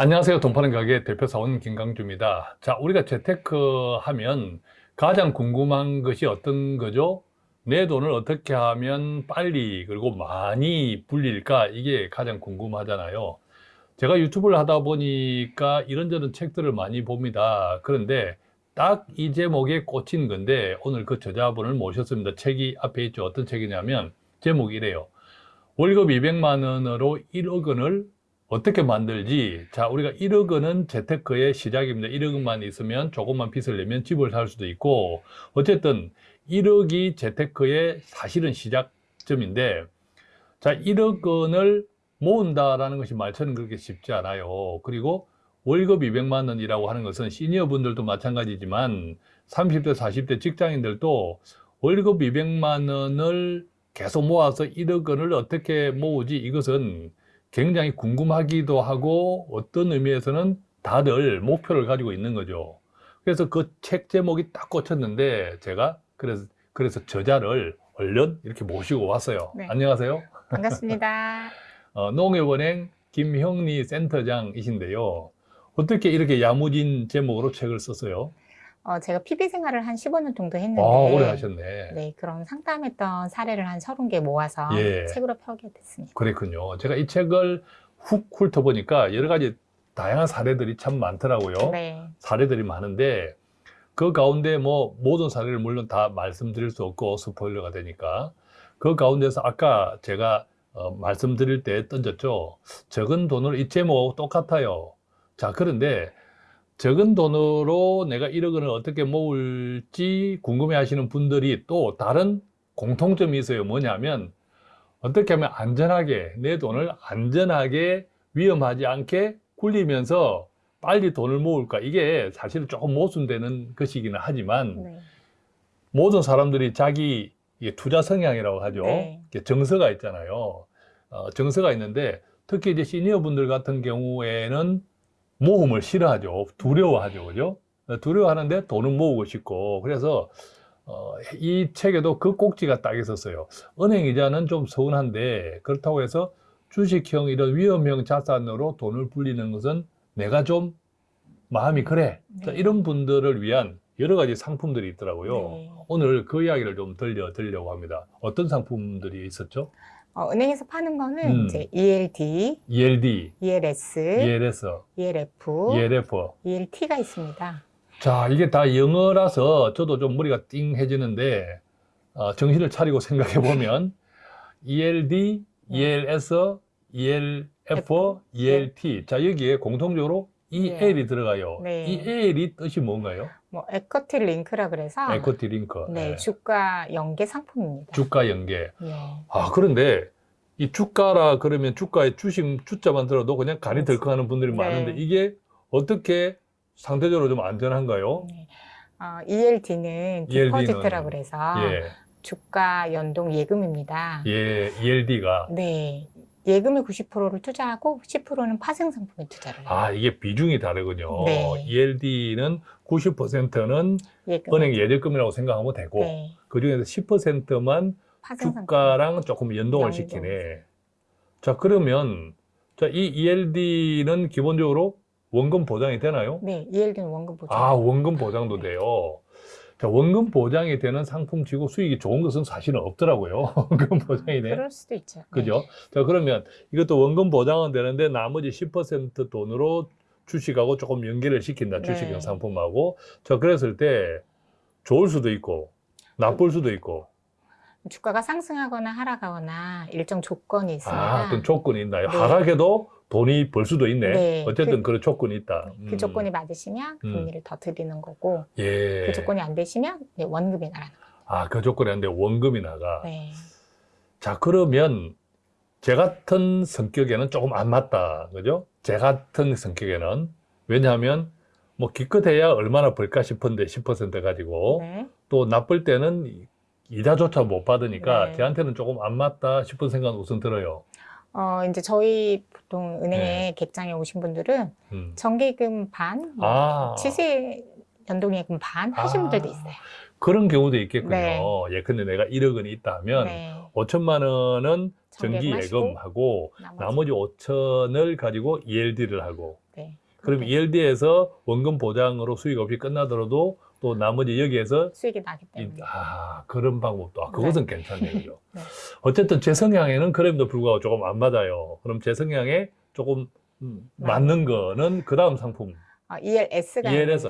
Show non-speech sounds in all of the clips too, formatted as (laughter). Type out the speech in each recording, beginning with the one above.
안녕하세요. 돈 파는 가게 대표사원 김강주입니다. 자, 우리가 재테크 하면 가장 궁금한 것이 어떤 거죠? 내 돈을 어떻게 하면 빨리 그리고 많이 불릴까? 이게 가장 궁금하잖아요. 제가 유튜브를 하다 보니까 이런저런 책들을 많이 봅니다. 그런데 딱 이 제목에 꽂힌 건데 오늘 그 저자분을 모셨습니다. 책이 앞에 있죠. 어떤 책이냐면 제목이 이래요. 월급 200만 원으로 1억 원을 어떻게 만들지? 자, 우리가 1억 원은 재테크의 시작입니다. 1억 원만 있으면 조금만 빚을 내면 집을 살 수도 있고 어쨌든 1억이 재테크의 사실은 시작점인데 자, 1억 원을 모은다라는 것이 말처럼 그렇게 쉽지 않아요. 그리고 월급 200만 원이라고 하는 것은 시니어 분들도 마찬가지지만 30대, 40대 직장인들도 월급 200만 원을 계속 모아서 1억 원을 어떻게 모으지? 이것은 굉장히 궁금하기도 하고 어떤 의미에서는 다들 목표를 가지고 있는 거죠. 그래서 그 책 제목이 딱 꽂혔는데 제가 그래서 그래서 저자를 얼른 이렇게 모시고 왔어요. 네. 안녕하세요. 반갑습니다. (laughs) 어, 농협은행 김형리 센터장이신데요. 어떻게 이렇게 야무진 제목으로 책을 썼어요? 어, 제가 PB 생활을 한 15년 정도 했는데 아, 오래 하셨네. 네, 그런 상담했던 사례를 한 30개 모아서 예. 책으로 펴게 됐습니다. 그랬군요. 제가 이 책을 훅 훑어보니까 여러 가지 다양한 사례들이 참 많더라고요. 네. 사례들이 많은데 그 가운데 뭐 모든 사례를 물론 다 말씀드릴 수 없고 스포일러가 되니까 그 가운데서 아까 제가 어, 말씀드릴 때 던졌죠. 적은 돈으로 이 제목 똑같아요. 자, 그런데 적은 돈으로 내가 1억 원을 어떻게 모을지 궁금해 하시는 분들이 또 다른 공통점이 있어요. 뭐냐면 어떻게 하면 안전하게 내 돈을 안전하게 위험하지 않게 굴리면서 빨리 돈을 모을까 이게 사실은 조금 모순되는 것이기는 하지만 네. 모든 사람들이 자기 투자 성향이라고 하죠 네. 정서가 있잖아요 어, 정서가 있는데 특히 이제 시니어 분들 같은 경우에는 모험을 싫어하죠 두려워하죠 그죠 두려워하는데 돈은 모으고 싶고 그래서 어, 이 책에도 그 꼭지가 딱 있었어요 은행 이자는 좀 서운한데 그렇다고 해서 주식형 이런 위험형 자산으로 돈을 불리는 것은 내가 좀 마음이 그래. 자, 네. 이런 분들을 위한 여러 가지 상품들이 있더라고요. 네. 오늘 그 이야기를 좀 들려 드리려고 합니다. 어떤 상품들이 있었죠? 어, 은행에서 파는 거는 음. 이제 ELD, ELD, ELS, ELS, ELF, ELF. ELT가 있습니다. 자, 이게 다 영어라서 저도 좀 머리가 띵해지는데 어, 정신을 차리고 생각해 보면 ELD, ELS, ELF, ELT. 자, 여기에 공통적으로 EL이 들어가요. 네. EL이 뜻이 뭔가요? 뭐 에쿼티 링크라 그래서 에코티 링크. 네, 예. 주가 연계 상품입니다. 주가 연계. 예. 아, 그런데 이 주가라 그러면 주가의 주식 주자만 들어도 그냥 간이. 덜컥하는 분들이 네. 많은데 이게 어떻게 상대적으로 좀 안전한가요? 네. 어, ELD는 ELD 는, 디포지트라 그래서 예, 주가 연동 예금입니다. 예, ELD가 네. 예금의 90%를 투자하고 10%는 파생 상품에 투자를 해요. 아 이게 비중이 다르군요. 네. ELD는 90%는 예금. 은행 예적금이라고 생각하면 되고 네. 그 중에서 10%만 파생 상품. 주가랑 조금 연동을 연동. 시키네. 자 그러면 자 이 ELD는 기본적으로 원금 보장이 되나요? 네, ELD는 원금 보장. 아, 원금 보장도 돼요. 자, 원금 보장이 되는 상품치고 수익이 좋은 것은 사실은 없더라고요. (laughs) 원금 보장이 돼. 그럴 수도 있죠. 그죠? 자, 그러면 이것도 원금 보장은 되는데 나머지 10% 돈으로 주식하고 조금 연계를 시킨다. 네. 주식형 상품하고. 자, 그랬을 때 좋을 수도 있고, 나쁠 수도 있고. 네. 주가가 상승하거나 하락하거나 일정 조건이 있습니다. 아, 어떤 조건이 있나요? 네. 하락해도 돈이 벌 수도 있네. 네. 어쨌든 그- 그, 런 조건이 있다. 그 음. 조건이 맞으시면 음. 금리를 더 드리는 거고 예. 그 조건이 안 되시면 네, 원금이 나가는 거예요. 아, 그 조건이 안 돼. 원금이 나가. 네. 자, 그러면 제 같은 성격에는 조금 안 맞다. 그죠? 제 같은 성격에는. 왜냐하면 뭐 기껏해야 얼마나 벌까 싶은데 10% 가지고 네. 또 나쁠 때는 이자조차 못 받으니까 네. 걔한테는 조금 안 맞다 싶은 생각은 우선 들어요. 어, 이제 저희 보통 은행에 네. 객장에 오신 분들은 음. 정기금 반, 뭐 아, 치세 연동예금 반 하신 아, 분들도 있어요. 그런 경우도 있겠군요. 네. 예, 근데 내가 1억 원이 있다면 네. 5천만 원은 정기 정기예금 예금하고 나머지, 나머지 5천을 가지고 ELD를 하고 네. 그럼 ELD에서 원금 보장으로 수익 없이 끝나더라도 또 나머지 여기에서 수익이 나기 이- 때문에. 아 그런 방법도 아, 그것은 괜찮네요. 그죠? (laughs) 네. 어쨌든 제 성향에는 그럼에도 불구하고 조금 안 맞아요. 그럼 제 성향에 조금 음, 네. 맞는 거는 그 다음 상품. 어, ELS가 ELS.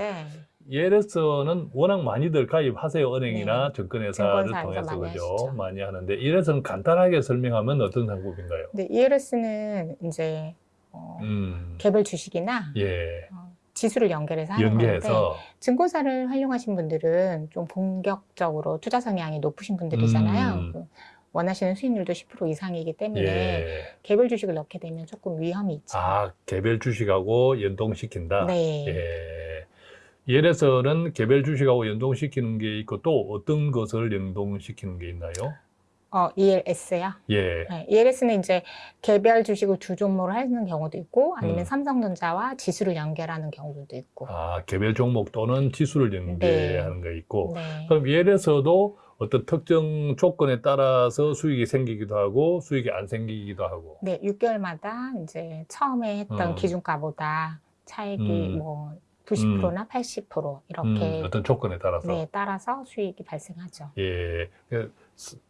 ELS는 워낙 많이들 가입하세요. 은행이나 증권회사를 네. 증권사에서 통해서 많이 그죠? 하시죠. 많이 하는데 ELS는 간단하게 설명하면 어떤 상품인가요? 근데 ELS는 이제 어, 음, 개별 주식이나 예, 어, 지수를 연결해서 하는 건데 연계해서 증권사를 활용하신 분들은 좀 본격적으로 투자 성향이 높으신 분들이잖아요. 음. 그 원하시는 수익률도 10% 이상이기 때문에 예, 개별 주식을 넣게 되면 조금 위험이 있죠. 아 개별 주식하고 연동시킨다. 네. 예. ELS는 개별 주식하고 연동시키는 게 있고 또 어떤 것을 연동시키는 게 있나요? 어, ELS요. 예. 네, ELS는 이제 개별 주식을 두 종목을 하는 경우도 있고 아니면 음. 삼성전자와 지수를 연결하는 경우도 있고. 아, 개별 종목 또는 지수를 연계하는 거 있고. 네. 그럼 ELS도 어떤 특정 조건에 따라서 수익이 생기기도 하고 수익이 안 생기기도 하고. 네, 6개월마다 이제 처음에 했던 음. 기준가보다 차익이 음. 뭐 90%나 80% 이렇게 음, 어떤 조건에 따라서. 네, 따라서 수익이 발생하죠. 예.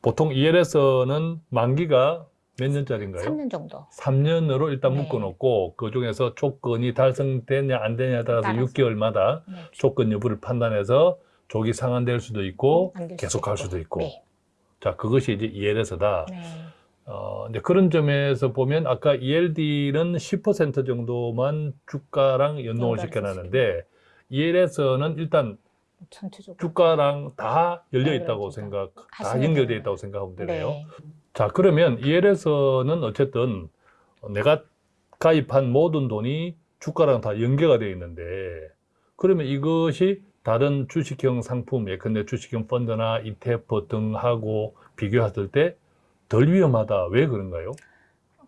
보통 ELS는 만기가 몇 년짜리인가요? 3년 정도. 3년으로 일단 네. 묶어놓고 그 중에서 조건이 달성되냐 안 되냐에 따라서 따라서. 6개월마다 네, 조건 여부를 판단해서 조기 상환될 수도 있고 안될 계속 갈 수도 있고. 네. 자 그것이 이제 ELS다. 네. 어, 이제 그런 점에서 보면 아까 ELD는 10% 정도만 주가랑 연동을 시켜놨는데 ELS는 일단 전체적으로. 주가랑 다 열려 있다고 생각, 다 연결되어. 있다고 생각하면 되네요. 네. 자, 그러면 ELS는 어쨌든 내가 가입한 모든 돈이 주가랑 다 연계가 되어 있는데 그러면 이것이 다른 주식형 상품, 예컨대 주식형 펀드나 ETF 등하고 비교했을 때 덜 위험하다. 왜 그런가요?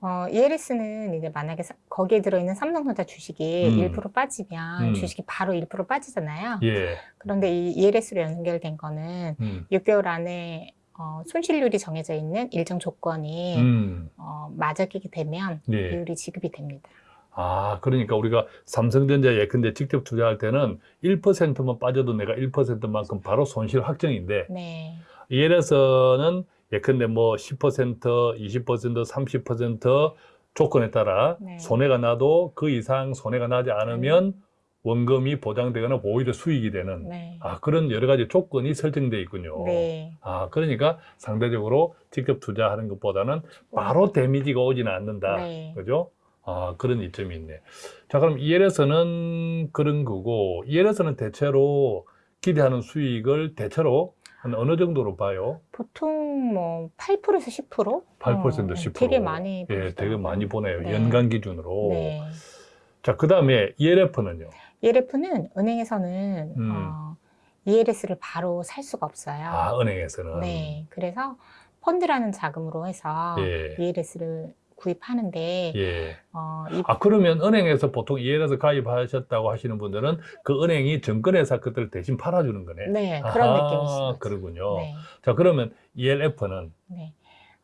어, ELS는 이제 만약에 사- 거기에 들어있는 삼성전자 주식이 음. 1% 빠지면 음. 주식이 바로 1% 빠지잖아요. 예. 그런데 이 ELS로 연결된 거는 음. 6개월 안에 어, 손실률이 정해져 있는 일정 조건이 음. 어, 맞아 끼게 되면 예. 비율이 지급이 됩니다. 아, 그러니까 우리가 삼성전자 예컨대 직접 투자할 때는 1%만 빠져도 내가 1%만큼 바로 손실 확정인데 네. ELS는 예컨대 뭐 10%, 20%, 30% 조건에 따라 네. 손해가 나도 그 이상 손해가 나지 않으면 원금이 보장되거나 오히려 수익이 되는 네. 아, 그런 여러 가지 조건이 설정되어 있군요. 네. 아, 그러니까 상대적으로 직접 투자하는 것보다는 바로 데미지가 오지는 않는다. 네. 그죠? 아, 그런 이점이 있네. 자, 그럼 ELS는 그런 거고, ELS는 대체로 기대하는 수익을 대체로 한 어느 정도로 봐요? 보통 뭐 8%에서 10%? 8% 어, 10%. 되게 많이 예, 되게 보시더라고요. 많이 보네요. 네. 연간 기준으로. 네. 자, 그 다음에 ELF는요? ELF는 은행에서는 음. 어, ELS를 바로 살 수가 없어요. 아, 은행에서는. 네. 그래서 펀드라는 자금으로 해서 예. ELS를 구입하는데 예. 어, 이 아, 그러면 은행에서 보통 ELS 가입하셨다고 하시는 분들은 그 은행이 증권회사 것들을 대신 팔아주는 거네. 네, 그런 아하, 느낌이시죠. 그러군요. 네. 자, 그러면 ELF는 네.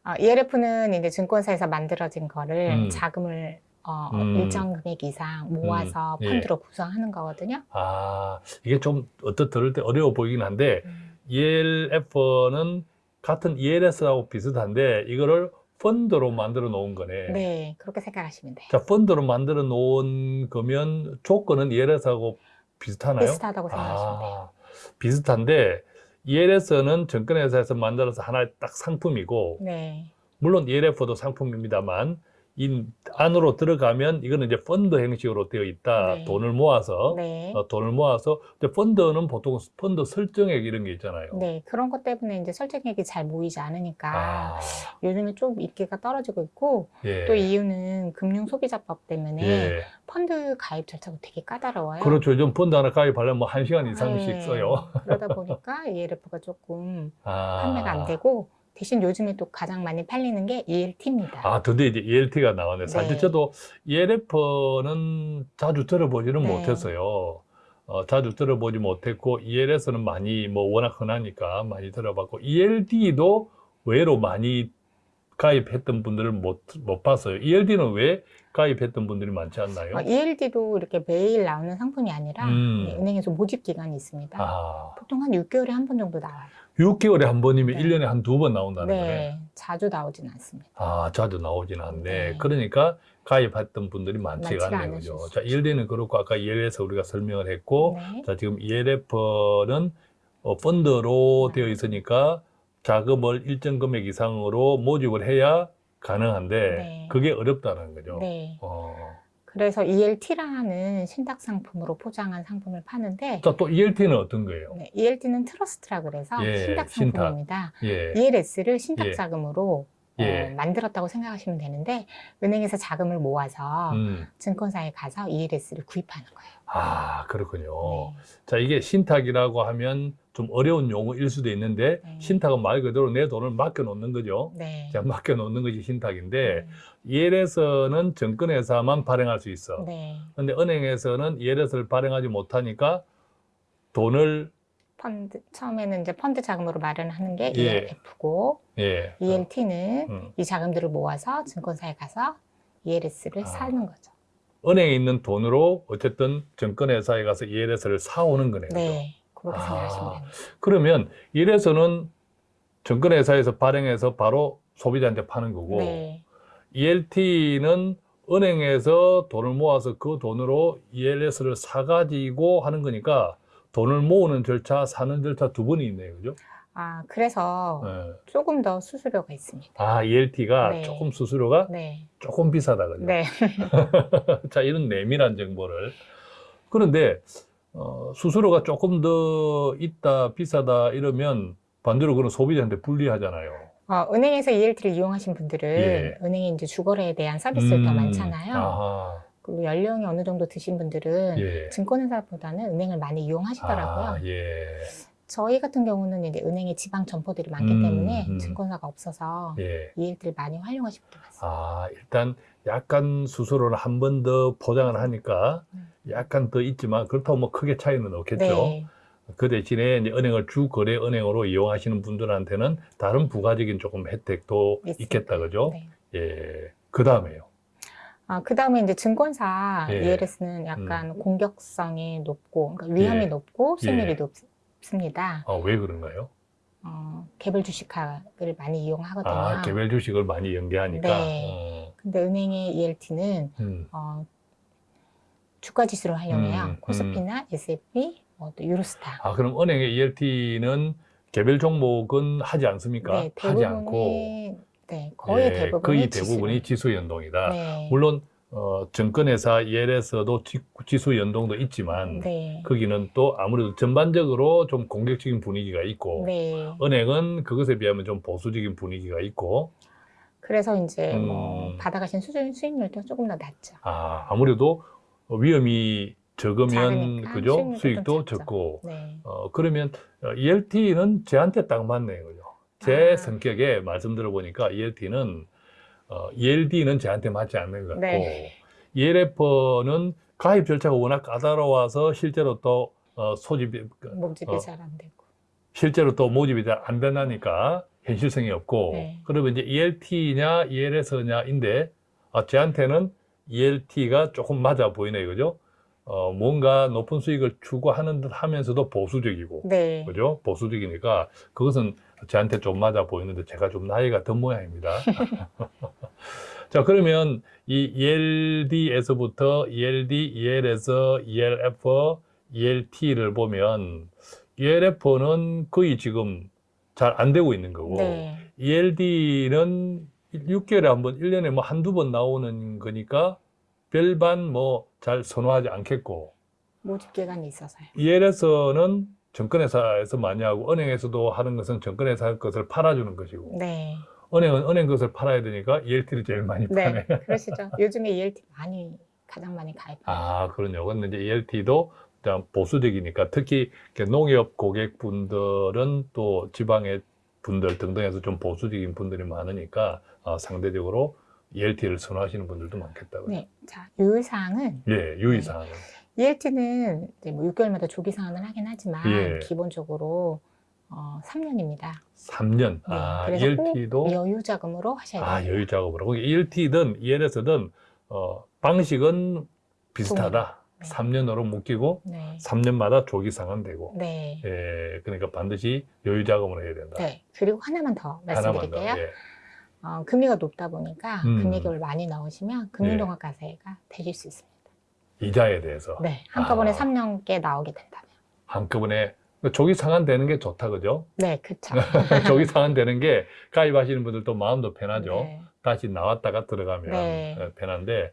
어, ELF는 이제 증권사에서 만들어진 거를 음. 자금을 어, 음. 일정 금액 이상 모아서 음, 예. 펀드로 구성하는 거거든요. 아, 이게 좀 어떻 들을 때 어려워 보이긴 한데 음. ELF는 같은 ELS하고 비슷한데 이거를 펀드로 만들어 놓은 거네. 네, 그렇게 생각하시면 돼요. 자, 펀드로 만들어 놓은 거면 조건은 ELS하고 비슷하나요? 비슷하다고 생각하시면 돼요. 아, 비슷한데 ELS는 증권회사에서 만들어서 하나의 딱 상품이고 네, 물론 ELF도 상품입니다만 이 안으로 들어가면 이거는 이제 펀드 형식으로 되어 있다. 네. 돈을 모아서 네, 어, 돈을 모아서 근데 펀드는 보통 펀드 설정액 이런 게 있잖아요. 네, 그런 것 때문에 이제 설정액이 잘 모이지 않으니까 아, 요즘에 좀 인기가 떨어지고 있고 예. 또 이유는 금융 소비자법 때문에 예. 펀드 가입 절차가 되게 까다로워요. 그렇죠. 요즘 펀드 하나 가입하려면 뭐 한 시간 이상씩 네, 써요. 그러다 보니까 ELF가 조금 (laughs) 아. 판매가 안 되고 대신 요즘에 또 가장 많이 팔리는 게 ELT입니다. 아, 드디어 이제 ELT가 나왔네. 사실 네. 저도 ELF는 자주 들어보지는 네. 못했어요. 어, 자주 들어보지 못했고 ELS는 많이 뭐 워낙 흔하니까 많이 들어봤고 ELD도 의외로 많이 가입했던 분들을 못, 못 봤어요. ELD는 왜 가입했던 분들이 많지 않나요? 어, ELD도 이렇게 매일 나오는 상품이 아니라 음. 네, 은행에서 모집 기간이 있습니다. 아, 보통 한 6개월에 한 번 정도 나와요. 6개월에 한 번이면 네. 1년에 한 두 번 나온다는 네, 거네. 자주 나오진 않습니다. 아, 자주 나오진 않네. 네. 그러니까 가입했던 분들이 많지가 않네요. 그죠? 자, 수 ELD는 그렇고 아까 ELS 우리가 설명을 했고 네. 자, 지금 ELF는 어, 펀드로 네. 되어 있으니까 자금을 일정 금액 이상으로 모집을 해야 가능한데 네. 그게 어렵다는 거죠. 네. 어. 그래서 ELT라는 신탁 상품으로 포장한 상품을 파는데 자, 또 ELT는 어떤 거예요? 네, ELT는 트러스트라 그래서 예, 신탁 신탁. 상품입니다. 예. ELS를 신탁 예. 자금으로 예. 어, 만들었다고 생각하시면 되는데 은행에서 자금을 모아서 음. 증권사에 가서 ELS를 구입하는 거예요. 아, 그렇군요. 네. 자, 이게 신탁이라고 하면 좀 어려운 용어일 수도 있는데 네. 신탁은 말 그대로 내 돈을 맡겨 놓는 거죠. 네. 자, 맡겨 놓는 것이 신탁인데 네. ELS는 증권회사만 발행할 수 있어. 네. 근데 은행에서는 ELS를 발행하지 못하니까 돈을 펀드 처음에는 이제 펀드 자금으로 마련하는 게 예. ELF고 예. ELT는 음. 이 자금들을 모아서 증권사에 가서 ELS를 아. 사는 거죠. 은행에 있는 돈으로 어쨌든 증권회사에 가서 ELS를 사오는 거네요. 네. 그렇게 아. 생각하시면 됩니다. 그러면 ELS는 증권회사에서 발행해서 바로 소비자한테 파는 거고 네. ELT는 은행에서 돈을 모아서 그 돈으로 ELS를 사가지고 하는 거니까 돈을 모으는 절차, 사는 절차 두 번이 있네요. 그죠? 아, 그래서 네. 조금 더 수수료가 있습니다. 아, ELT가 네. 조금 수수료가 네. 조금 비싸다. 그죠? 네. (laughs) 자, 이런 내밀한 정보를. 그런데, 어, 수수료가 조금 더 있다, 비싸다 이러면 반대로 그런 소비자한테 불리하잖아요. 어, 은행에서 ELT를 이용하신 분들은 예. 은행에 이제 주거래에 대한 서비스가 더 음, 많잖아요. 아하, 그리고 연령이 어느 정도 드신 분들은 예. 증권회사보다는 은행을 많이 이용하시더라고요. 아, 예. 저희 같은 경우는 이제 은행에 지방 점포들이 많기 음, 때문에 음. 증권사가 없어서 예. ELT를 많이 활용하실 것 같습니다. 아, 일단 약간 수수료를 한 번더 포장을 하니까 음. 약간 더 있지만 그렇다고 뭐 크게 차이는 없겠죠. 네. 그 대신에 이제 은행을 주 거래 은행으로 이용하시는 분들한테는 다른 부가적인 조금 혜택도 있습니다. 있겠다, 그죠? 네. 예. 그 다음에요. 아, 그 다음에 이제 증권사 예. ELS는 약간 공격성이 높고, 그러니까 위험이 예. 높고 수익률이 예. 높습니다. 아, 왜 그런가요? 어, 개별 주식화를 많이 이용하거든요. 아, 개별 주식을 많이 연계하니까. 네. 어, 근데 은행의 ELT는 음. 어, 주가 지수를 활용해요. 음, 코스피나 S&P, 뭐 또 유로스타. 아, 그럼 은행의 ELT는 개별 종목은 하지 않습니까? 네, 하지 않고. 네, 거의 예, 대부분이 거의 지수. 대부분이 지수 연동이다. 네. 물론 어, 증권회사 ELS도 지수 연동도 있지만 네. 거기는 또 아무래도 전반적으로 좀 공격적인 분위기가 있고 네. 은행은 그것에 비하면 좀 보수적인 분위기가 있고 그래서 이제 음. 뭐 받아가신 수준 수익률도 조금 더 낮죠. 아, 아무래도 위험이 적으면 그죠 수익도. 적고 네. 어, 그러면 ELT는 제한테 딱 맞네요, 그죠? 제 아. 성격에 말씀 들어보니까 ELT는 어, ELD는 제한테 맞지 않는 것 같고 네. ELF는 가입 절차가 워낙 까다로워서 실제로 또 어, 소집이 모집이 어. 잘안 되고. 실제로 또 모집이 잘 안 된다니까 현실성이 없고 네. 그러면 이제 ELT냐 ELS냐인데 아, 제한테는 ELT가 조금 맞아 보이네요, 그죠? 어, 뭔가 높은 수익을 추구하는 듯 하면서도 보수적이고 네. 그죠? 보수적이니까 그것은 저한테 좀 맞아 보이는데 제가 좀 나이가 든 모양입니다. (laughs) 자, 그러면 이 ELD에서부터 ELD, ELS, ELF, ELT를 보면 ELF는 거의 지금 잘 안 되고 있는 거고 네. ELD는 6개월에 한 번, 1년에 뭐 한두 번 나오는 거니까 별반 뭐 잘 선호하지 않겠고 모집 기간이 있어서요. ELS는 증권회사에서 많이 하고 은행에서도 하는 것은 증권회사 것을 팔아주는 것이고 네. 은행은 은행 것을 팔아야 되니까 ELT를 제일 많이 파네. 네. (laughs) 그러시죠. 요즘에 ELT 많이 가장 많이 가입해요. 아 그렇요. 근데 이제 ELT도 보수적이니까 특히 농협 고객분들은 또 지방의 분들 등등해서 좀 보수적인 분들이 많으니까 어, 상대적으로 ELT를 선호하시는 분들도 많겠다고요. 네. 자, 유의사항은 예, 유의사항. ELT는 이제 뭐 6개월마다 조기 상환을 하긴 하지만 예. 기본적으로 어, 3년입니다. 3년. 네, 아, ELT도 여유 자금으로 하셔야 돼요. 아, 여유. 거기 ELT든 ELS든 어, 방식은 비슷하다. 네. 3년으로 묶이고 네. 3년마다 조기 상환되고. 네. 예, 그러니까 반드시 여유 자금으로 해야 된다. 네. 그리고 하나만 더 하나만 더. 말씀드릴게요. 예. 어, 금리가 높다 보니까 음. 금리격을 많이 넣으시면 금융종합과세가 되실 수 있습니다. 이자에 대해서 네. 한꺼번에 아. 3년께 나오게 된다면. 한꺼번에 조기 상환되는 게 좋다 그죠? 네, 그쵸. (laughs) 조기 상환되는 게 가입하시는 분들도 마음도 편하죠. 네. 다시 나왔다가 들어가면 네. 어, 편한데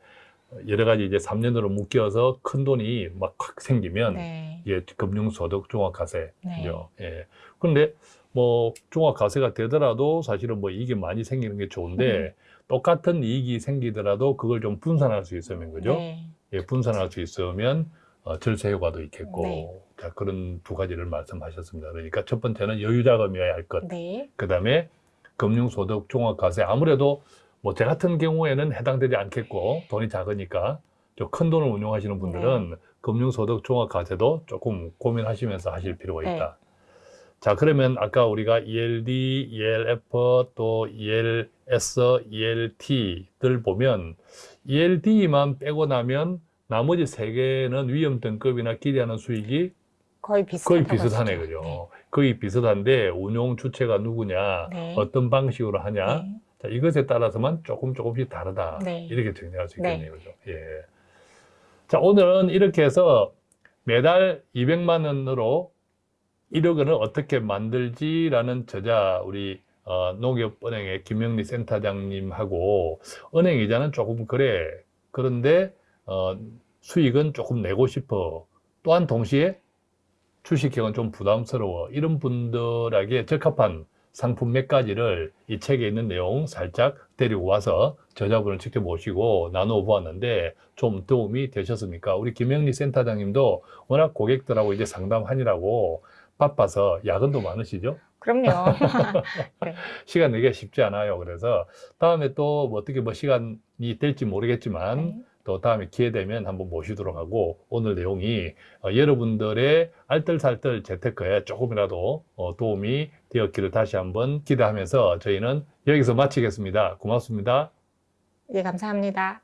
여러 가지 이제 3년으로 묶여서 큰 돈이 막 확 생기면 네. 이게 금융소득 종합과세죠. 네. 예. 그런데 뭐 종합 과세가 되더라도 사실은 뭐 이익이 많이 생기는 게 좋은데 음. 똑같은 이익이 생기더라도 그걸 좀 분산할 수 있으면 그죠? 네. 예, 분산할 수 있으면 어, 절세 효과도 있겠고 네. 자, 그런 두 가지를 말씀하셨습니다. 그러니까 첫 번째는 여유 자금이어야 할 것. 네. 그 다음에 금융소득 종합과세 아무래도 뭐 제 같은 경우에는 해당되지 않겠고 돈이 작으니까 좀 큰 돈을 운용하시는 분들은 네. 금융소득 종합과세도 조금 고민하시면서 하실 필요가 네. 있다. 자 그러면 아까 우리가 ELD, ELF 또 ELS, ELT들 보면 ELD만 빼고 나면 나머지 세 개는 위험 등급이나 기대하는 수익이 거의 거의 비슷하네. 그죠? 거의 비슷한데 운용 주체가 누구냐, 네. 어떤 방식으로 하냐, 네. 자, 이것에 따라서만 조금 조금씩 다르다. 네. 이렇게 정리할 수 네. 있겠네요, 그죠? 예. 자, 오늘은 이렇게 해서 매달 200만 원으로 1억 원을 어떻게 만들지라는 저자 우리 어, 농협은행의 김영리 센터장님하고 은행 이자는 조금 그래. 그런데 어, 수익은 조금 내고 싶어. 또한 동시에 주식형은 좀 부담스러워. 이런 분들에게 적합한 상품 몇 가지를 이 책에 있는 내용 살짝 데리고 와서 저자분을 직접 모시고 나누어 보았는데 좀 도움이 되셨습니까? 우리 김영리 센터장님도 워낙 고객들하고 이제 상담하느라고 바빠서 야근도 많으시죠? 그럼요. (laughs) 시간 내기가 쉽지 않아요. 그래서 다음에 또 뭐 어떻게 뭐 시간이 될지 모르겠지만 네. 또 다음에 기회 되면 한번 모시도록 하고 오늘 내용이 어, 여러분들의 알뜰살뜰 재테크에 조금이라도 어, 도움이 되었기를 다시 한번 기대하면서 저희는 여기서 마치겠습니다. 고맙습니다. 예, 감사합니다.